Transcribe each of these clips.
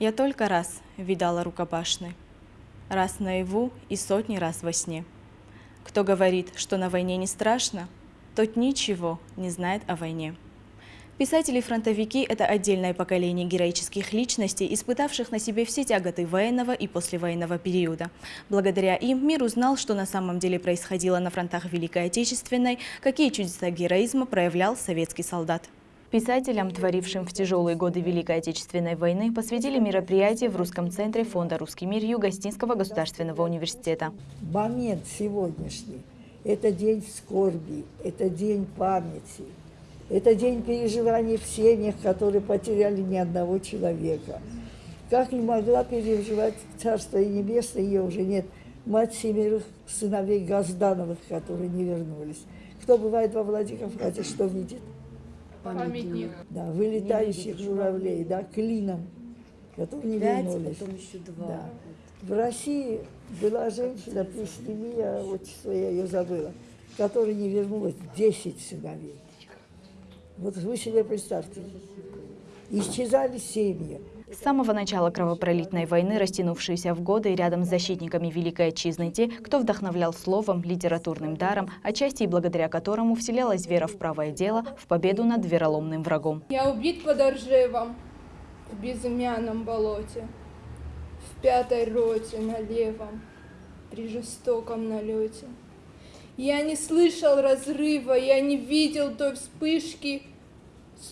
Я только раз видала рукопашный, раз наяву и сотни раз во сне. Кто говорит, что на войне не страшно, тот ничего не знает о войне. Писатели-фронтовики – это отдельное поколение героических личностей, испытавших на себе все тяготы военного и послевоенного периода. Благодаря им мир узнал, что на самом деле происходило на фронтах Великой Отечественной, какие чудеса героизма проявлял советский солдат. Писателям, творившим в тяжелые годы Великой Отечественной войны, посвятили мероприятие в Русском центре Фонда «Русский мир» Юго-Остинского государственного университета. Момент сегодняшний – это день скорби, это день памяти – это день переживаний в семьях, которые потеряли ни одного человека. Как не могла переживать Царство и Небесное, ее уже нет, мать семерых сыновей Газдановых, которые не вернулись. Кто бывает во Владикавказе, что видит? Памятник. Да, вылетающих журавлей, да, клином, которые не Пять, вернулись. потом еще два. Да. В России была женщина, Плесневия, отчество я ее забыла, которая не вернулась 10 сыновей. Вот вы себе представьте, исчезали семьи. С самого начала кровопролитной войны, растянувшейся в годы, рядом с защитниками Великой Отчизны те, кто вдохновлял словом, литературным даром, отчасти и благодаря которому вселялась вера в правое дело, в победу над вероломным врагом. Я убит под Оржевом, в безымянном болоте, в пятой роте на левом, при жестоком налете. Я не слышал разрыва, я не видел той вспышки,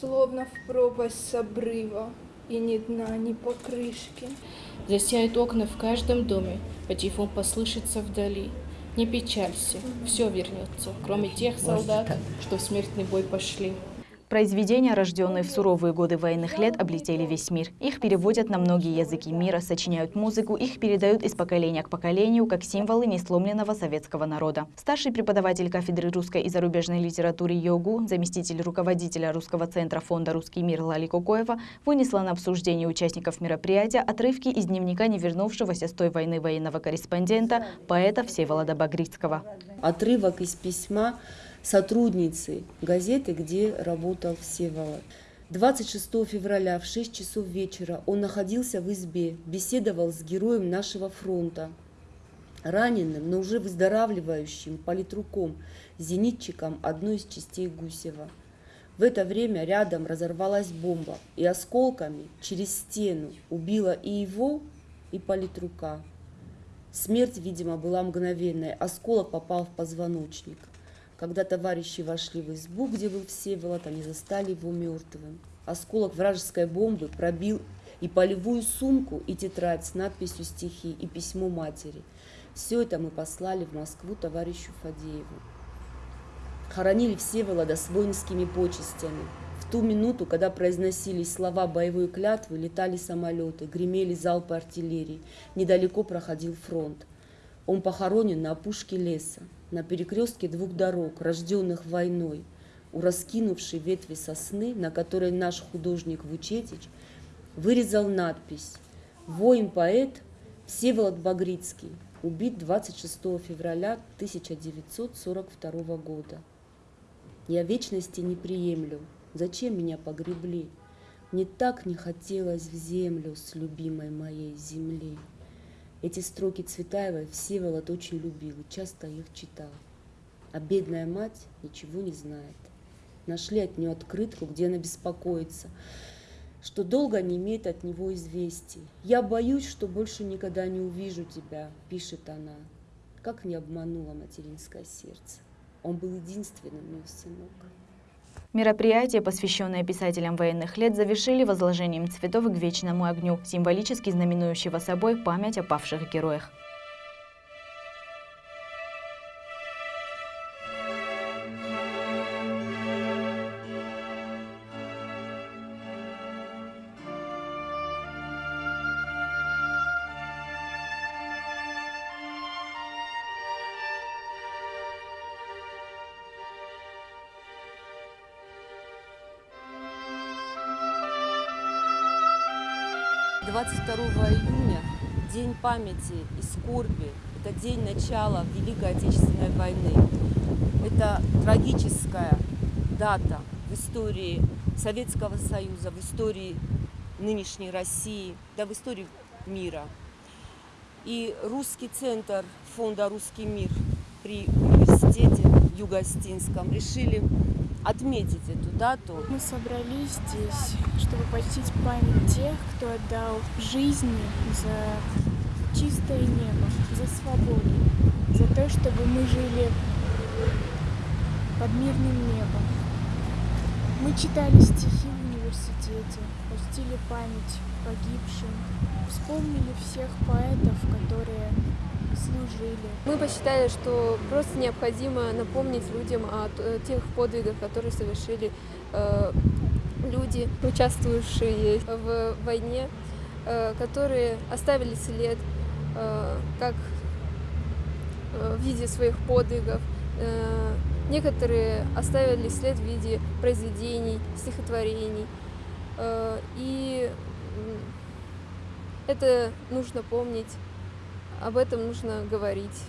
Словно в пропасть с обрыва, и ни дна, ни покрышки. Засяют окна в каждом доме, патефон послышится вдали. Не печалься, все вернется, кроме тех солдат, что в смертный бой пошли. Произведения, рожденные в суровые годы военных лет, облетели весь мир. Их переводят на многие языки мира, сочиняют музыку, их передают из поколения к поколению, как символы несломленного советского народа. Старший преподаватель кафедры русской и зарубежной литературы ЙОГУ, заместитель руководителя Русского центра фонда «Русский мир» Лали Кукоева вынесла на обсуждение участников мероприятия отрывки из дневника невернувшегося с той войны военного корреспондента, поэта Всеволода Багрицкого. Отрывок из письма сотрудницей газеты, где работал Всеволод. 26 февраля в 6 часов вечера он находился в избе, беседовал с героем нашего фронта, раненым, но уже выздоравливающим политруком, зенитчиком одной из частей Гусева. В это время рядом разорвалась бомба и осколками через стену убила и его, и политрука. Смерть, видимо, была мгновенной, осколок попал в позвоночник. Когда товарищи вошли в избу, где был Всеволод, они застали его мертвым. Осколок вражеской бомбы пробил и полевую сумку, и тетрадь с надписью стихи, и письмо матери. Все это мы послали в Москву товарищу Фадееву. Хоронили Всеволода с воинскими почестями. В ту минуту, когда произносились слова боевой клятвы, летали самолеты, гремели залпы артиллерии. Недалеко проходил фронт. Он похоронен на опушке леса на перекрестке двух дорог, рожденных войной, у раскинувшей ветви сосны, на которой наш художник Вучетич вырезал надпись «Воин-поэт Всеволод Багрицкий, убит 26 февраля 1942 года. Я вечности не приемлю, зачем меня погребли? Мне так не хотелось в землю с любимой моей земли. Эти строки Цветаевой Всеволод очень любил и часто их читал. А бедная мать ничего не знает. Нашли от нее открытку, где она беспокоится, что долго не имеет от него известий. «Я боюсь, что больше никогда не увижу тебя», – пишет она. Как не обмануло материнское сердце. Он был единственным мой сынок. Мероприятие, посвященное писателям военных лет, завершили возложением цветов к вечному огню, символически знаменующего собой память о павших героях. 22 июня – День памяти и скорби. Это день начала Великой Отечественной войны. Это трагическая дата в истории Советского Союза, в истории нынешней России, да в истории мира. И русский центр фонда «Русский мир» при университете Юго-Остинском решили отметить эту дату. Мы собрались здесь, чтобы почтить память тех, кто отдал жизни за чистое небо, за свободу, за то, чтобы мы жили под мирным небом. Мы читали стихи в университете, почтили память погибшим, вспомнили всех поэтов, которые служили. Мы посчитали, что просто необходимо напомнить людям о тех подвигах, которые совершили э, люди, участвовавшие в войне, э, которые оставили след э, как э, в виде своих подвигов. Э, некоторые оставили след в виде произведений, стихотворений. Э, и это нужно помнить, об этом нужно говорить.